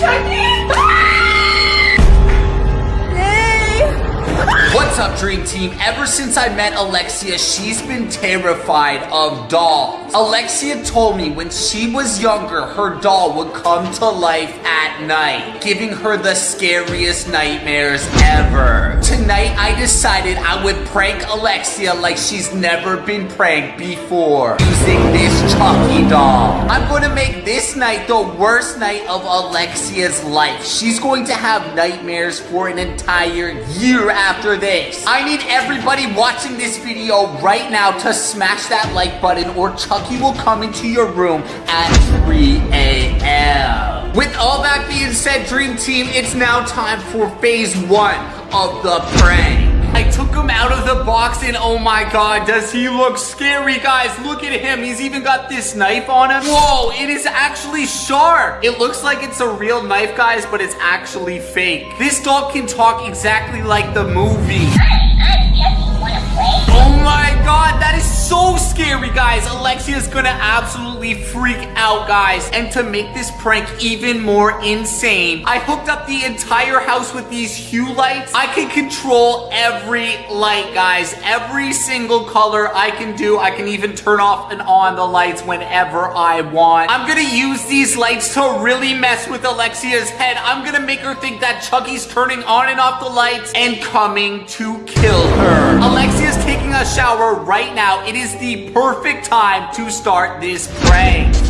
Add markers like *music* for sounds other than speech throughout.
What's Dream Team? Ever since I met Alexia, she's been terrified of dolls. Alexia told me when she was younger, her doll would come to life at night, giving her the scariest nightmares ever. Tonight, I decided I would prank Alexia like she's never been pranked before, using this Chucky doll. I'm gonna make this night the worst night of Alexia's life. She's going to have nightmares for an entire year after this. I need everybody watching this video right now to smash that like button or Chucky will come into your room at 3 a.m. With all that being said, Dream Team, it's now time for phase one of the prank. Took him out of the box and oh my god, does he look scary, guys. Look at him. He's even got this knife on him. Whoa, it is actually sharp. It looks like it's a real knife, guys, but it's actually fake. This dog can talk exactly like the movie. God, that is so scary, guys. Alexia's gonna absolutely freak out, guys. And to make this prank even more insane, I hooked up the entire house with these hue lights. I can control every light, guys. Every single color I can do. I can even turn off and on the lights whenever I want. I'm gonna use these lights to really mess with Alexia's head. I'm gonna make her think that Chucky's turning on and off the lights and coming to kill her. Alexia's taking shower right now. It is the perfect time to start this prank.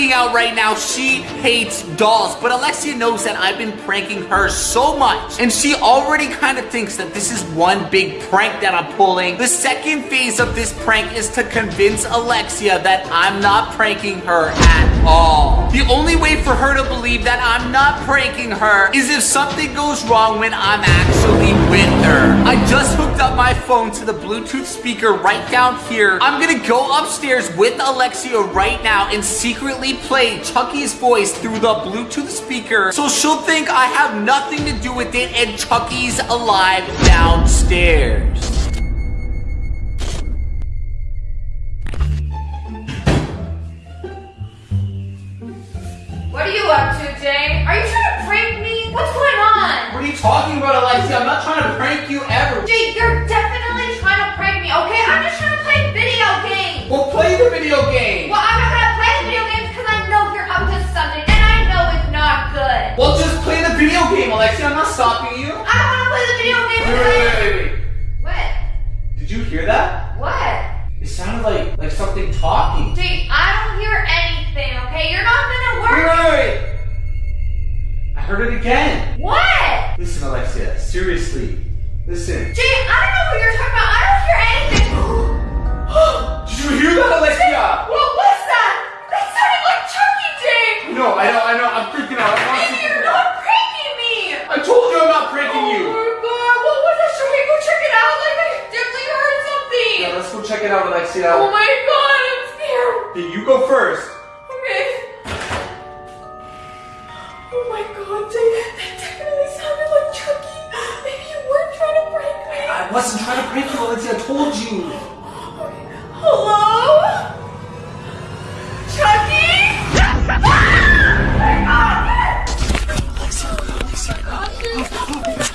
Freaking out right now. She hates dolls, but Alexia knows that I've been pranking her so much, and she already kind of thinks that this is one big prank that I'm pulling. The second phase of this prank is to convince Alexia that I'm not pranking her at all. The only way for her to believe that I'm not pranking her is if something goes wrong when I'm actually with her. I just hooked up my phone to the Bluetooth speaker right down here. I'm gonna go upstairs with Alexia right now and secretly play Chucky's voice through the Bluetooth speaker so she'll think I have nothing to do with it and Chucky's alive downstairs. Alexia. I'm not stopping you. I don't want to play the video game Wait, wait, wait, wait, wait. What? Did you hear that? What? It sounded like like something talking. Jay, I don't hear anything, okay? You're not gonna Wait, work. wait, wait. I heard it again. What? Listen, Alexia, seriously. Listen. Jay, I don't know what you're talking about. I don't hear anything. *gasps* Did you hear that, Alexia? I wasn't trying to prank you, Alexia. I told you. Hello? Chucky? My!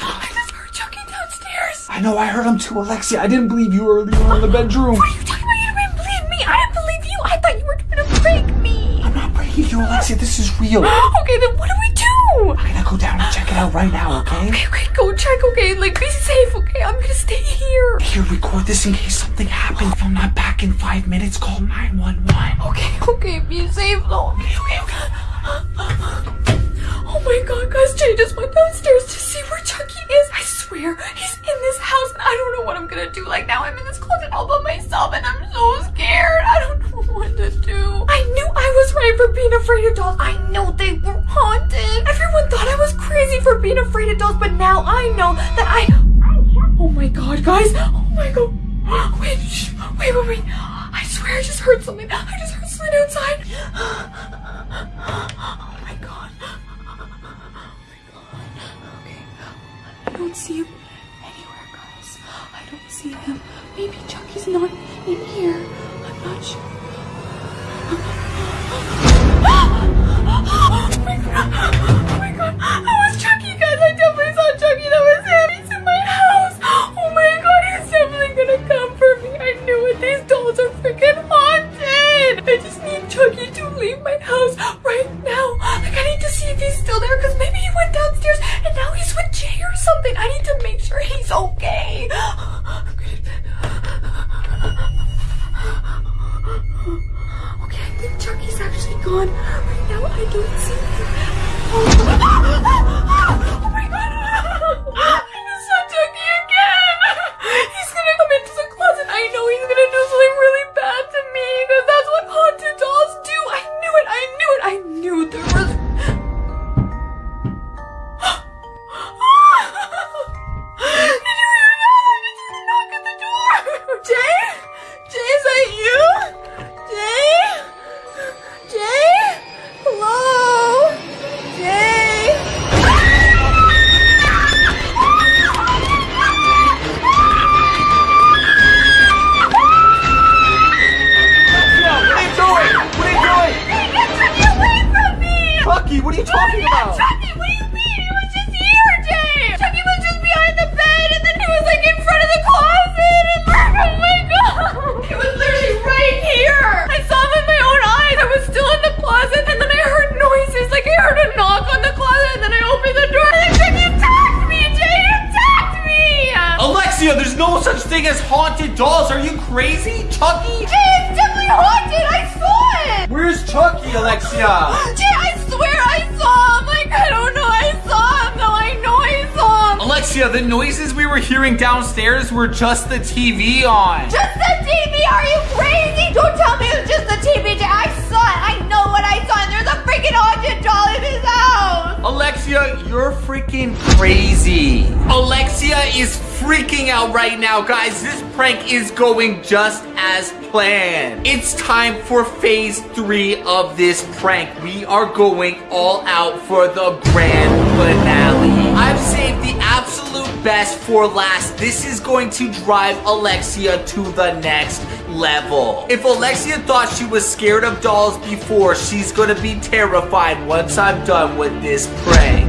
I just heard Chucky downstairs. I know, I heard him too, Alexia. I didn't believe you earlier in the bedroom. You, Alexia. This is real. *gasps* Okay, then what do we do? I'm gonna go down and check it out right now, okay? Okay, okay, go check, okay? Like, be safe, okay? I'm gonna stay here. Here, record this in case something happens. If I'm not back in five minutes, call 911. Okay, okay, be safe though. Okay, okay, okay. Oh my god, guys, Jay just went downstairs to see where Chucky is. I swear, he's in this house and I don't know what I'm gonna do. Like, now I'm in this closet all by myself and I'm so scared. I don't know what to do. I knew I was right for being afraid of I know they were haunted. Everyone thought I was crazy for being afraid of dolls, but now I know that I. Oh my god, guys. Oh my god. *gasps* Wait, shh. wait, wait, wait. I swear I just heard something. I just heard something outside. *gasps* Oh my god. Okay. I don't see him anywhere, guys. I don't see him. Maybe Chucky's not in here. I'm not sure. Oh my god. That was Chucky, guys. I definitely saw Chucky. That was him. He's in my house. Oh my god. He's definitely gonna come for me. I knew it. These dolls are freaking haunted. I just need Chucky to leave my house right now. Like, I need to see if he's still there because maybe he went downstairs and now he's with Jay or something. I need to make sure he's okay. Okay, I think Chucky's actually gone. Right now, I don't see him. Oh, my God. Dolls. Are you crazy? Chucky? Jay, it's definitely haunted! I saw it! Where's Chucky, Alexia? *gasps* Jay, I swear I saw him! Like, I don't know, I saw him though, I know I saw him! Alexia, the noises we were hearing downstairs were just the TV on. Just the TV? Are you crazy? Don't tell me it was just the TV. Jay. I saw it. I know what I saw. And there's a freaking haunted doll in his house. Alexia, you're freaking crazy. Alexia is freaking out right now, guys. This prank is going just as planned. It's time for phase three of this prank. We are going all out for the grand finale. I've saved the absolute best for last. This is going to drive Alexia to the next level. If Alexia thought she was scared of dolls before, she's gonna be terrified once I'm done with this prank.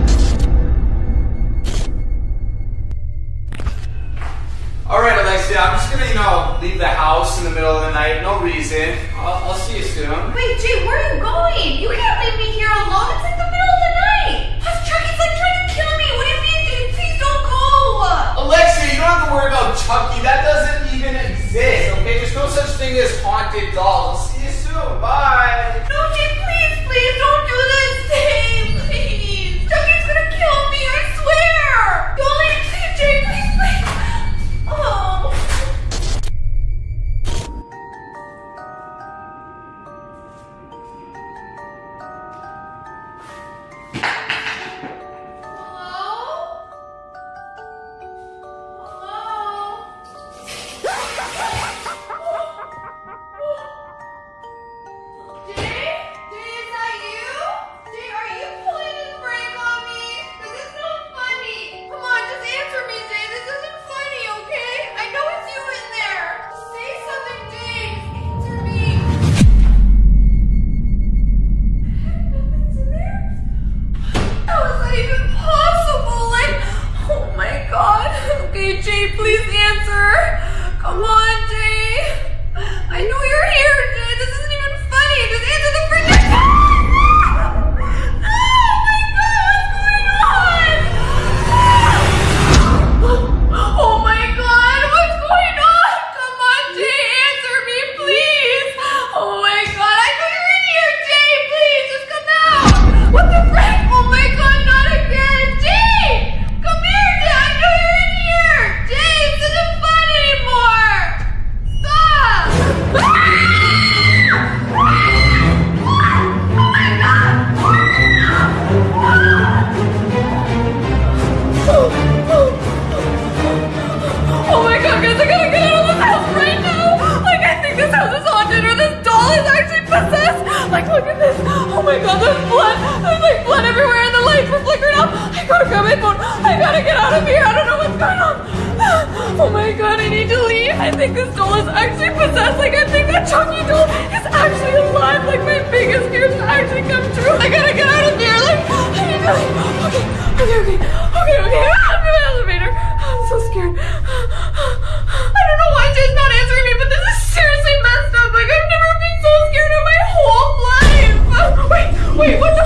You know, leave the house in the middle of the night. No reason. I'll, I'll see you soon. Wait, Jay, where are you going? You can't leave me here alone. It's like the middle of the night. Plus, Chucky's like trying to kill me. What do you mean, dude? Please don't go. Alexia, you don't have to worry about Chucky. That doesn't even exist, okay? There's no such thing as haunted dolls. I'll see you soon. Bye. No, I think this doll is actually possessed. Like, I think that Chucky doll is actually alive. Like, my biggest fears actually come true. I gotta get out of here. Like, Like okay, okay, okay, okay, okay. I'm in the elevator. I'm so scared. I don't know why Jay's not answering me, but this is seriously messed up. Like, I've never been so scared in my whole life. Wait, wait, what the